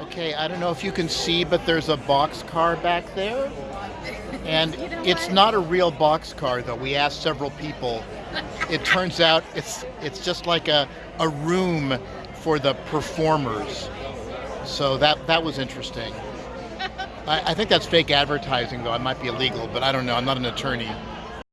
Okay, I don't know if you can see, but there's a box car back there. And it's not a real box car though. We asked several people. It turns out it's it's just like a, a room for the performers. So that that was interesting. I, I think that's fake advertising though. It might be illegal, but I don't know. I'm not an attorney.